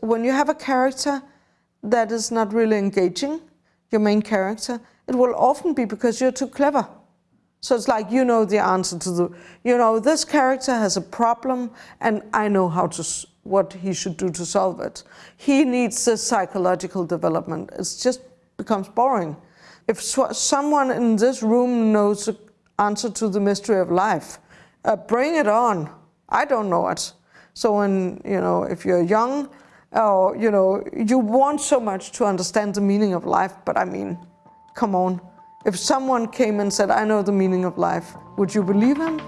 When you have a character that is not really engaging, your main character, it will often be because you're too clever. So it's like you know the answer to the, you know, this character has a problem and I know how to, what he should do to solve it. He needs this psychological development. It just becomes boring. If someone in this room knows the answer to the mystery of life, uh, bring it on. I don't know it. So when, you know, if you're young, or, you know, you want so much to understand the meaning of life, but I mean, come on. If someone came and said, I know the meaning of life, would you believe him?